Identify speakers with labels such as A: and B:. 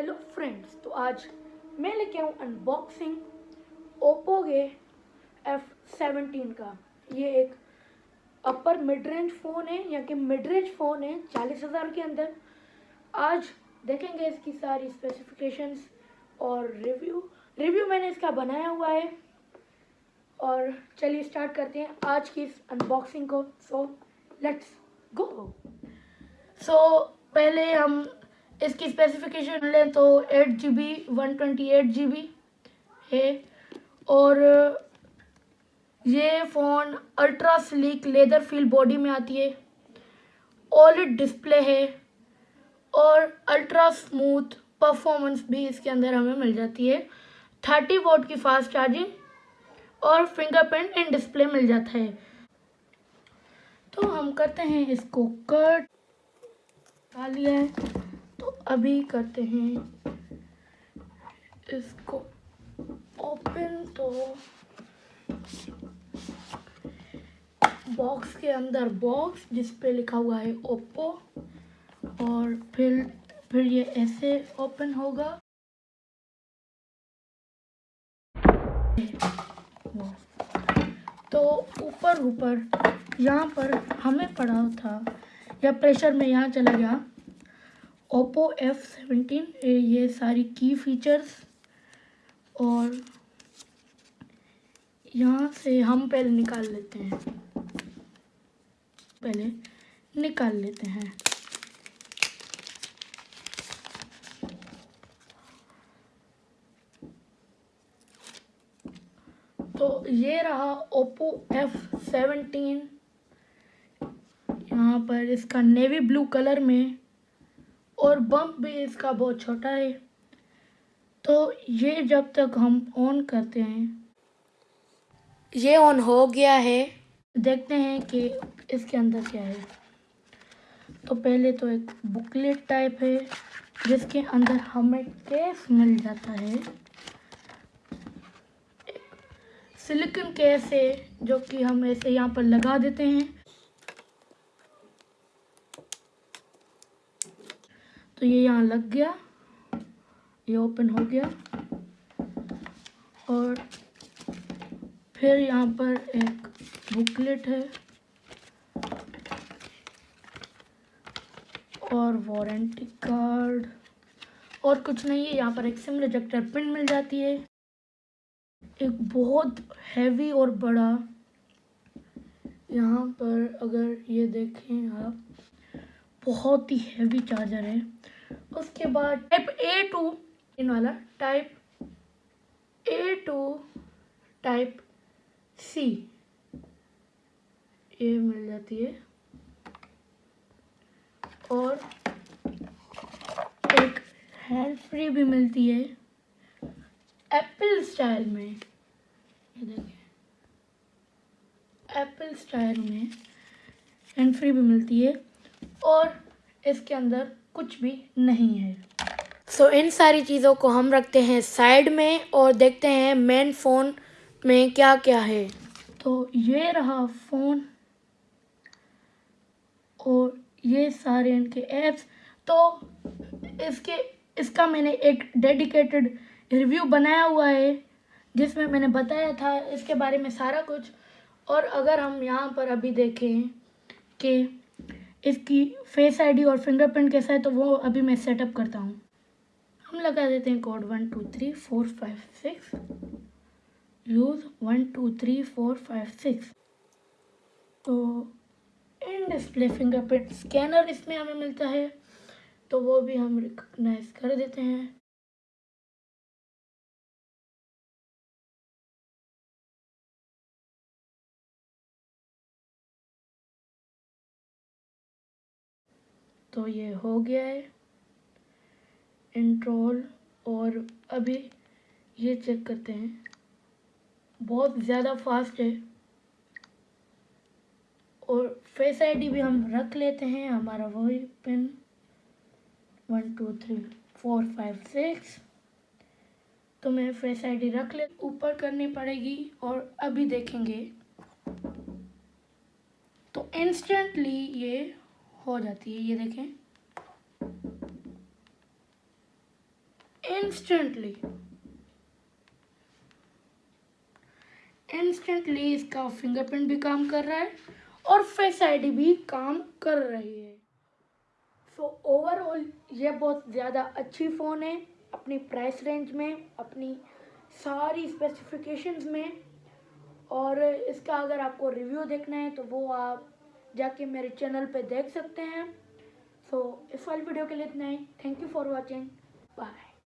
A: Hello friends तो आज मैं लेके आऊँ अनबॉक्सिंग ओप्पो के एफ़ सेवनटीन का। ये एक अपर मिड रेंज फ़ोन है, या कि मिड रेंज फ़ोन है, चालीस हज़ार के अंदर। आज देखेंगे इसकी सारी स्पेसिफिकेशंस और रिव्यू रिव्यू मैंने इसका बनाया हुआ है। और चलिए स्टार्ट करते हैं आज की इस अनबॉक्सिंग को। सो लेट्स गो सो पहले हम इसकी स्पेसिफिकेशन लें तो eight G B one twenty eight G B है। और ये phone ultra sleek leather feel body में आती है। ऑलिड डिस्प्ले है और अल्ट्रा स्मूथ परफॉर्मेंस भी इसके अंदर हमें मिल जाती है। थर्टी वोट की फास्ट चार्जिंग और फिंगरप्रिंट इन डिस्प्ले मिल जाता है। तो हम करते हैं इसको कट लिया है। अभी करते हैं। इसको ओपन तो बॉक्स के अंदर बॉक्स जिस पे लिखा हुआ है ओप्पो और फिर फिर ये ऐसे ओपन होगा। तो ऊपर ऊपर, यहाँ पर हमें पड़ा था, या प्रेशर में यहाँ चला गया। ओप्पो एफ़ सेवेंटीन ये सारी की फीचर्स और यहाँ से हम पहले निकाल लेते हैं। पहले निकाल लेते हैं। तो ये रहा ओप्पो एफ़ सेवेंटीन यहाँ पर इसका नेवी ब्लू कलर में और बम्प भी इसका बहुत छोटा है। तो ये जब तक हम ऑन करते हैं। ये ऑन हो गया है। देखते हैं कि इसके अंदर क्या है। तो पहले तो एक बुकलेट टाइप है जिसके अंदर हमें केस मिल जाता है। सिलिकन केस है जो कि हम ऐसे यहाँ पर लगा देते हैं। तो ये यहाँ लग गया। ये ओपन हो गया। और फिर यहाँ पर एक बुकलेट है। और वारंटी कार्ड और कुछ नहीं है। यहाँ पर एक सिम रिजेक्टर पिन मिल जाती है। एक बहुत हैवी और बड़ा। यहाँ पर अगर ये देखें आप बहुत ही हैवी चार्जर है। उसके बाद टाइप ए टू इन वाला type A to type C ये मिल जाती है। और एक हैंड फ्री भी मिलती है। एप्पल स्टाइल में देखिए एप्पल स्टाइल में हैंड फ्री भी मिलती है। और इसके अंदर कुछ भी नहीं है। सो so, इन सारी चीज़ों को हम रखते हैं साइड में और देखते हैं मेन फ़ोन में क्या क्या है। तो ये रहा फ़ोन और ये सारे इनके ऐप्स तो इसके इसका मैंने एक डेडिकेटेड रिव्यू बनाया हुआ है जिसमें मैंने बताया था इसके बारे में सारा कुछ। और अगर हम यहाँ पर अभी देखें कि इसकी फेस आईडी और फिंगरप्रिंट कैसा है तो वो अभी मैं सेटअप करता हूँ। हम लगा देते हैं code one two three four five six use one two three four five six तो इन डिस्प्ले फिंगरप्रिंट स्कैनर इसमें हमें मिलता है। तो वो भी हम रिकग्नाइज कर देते हैं। तो ये हो गया है। इंट्रोल और अभी ये चेक करते हैं। बहुत ज़्यादा फास्ट है। और फेस आईडी भी हम रख लेते हैं, हमारा वही pin one two three four five six तो मैं फेस आईडी रख ले, ऊपर करनी पड़ेगी और अभी देखेंगे। तो इंस्टेंटली ये हो जाती है, ये देखें। इंस्टेंटली इंस्टेंटली इसका फिंगरप्रिंट भी काम कर रहा है और फेस आईडी भी काम कर रही है। सो ओवरऑल ये बहुत ज़्यादा अच्छी फ़ोन है, अपनी प्राइस रेंज में, अपनी सारी स्पेसिफिकेशंस में। और इसका अगर आपको रिव्यू देखना है तो वो आप जाके मेरे चैनल पे देख सकते हैं। सो so, इस वाली वीडियो के लिए इतना ही। Thank you for watching bye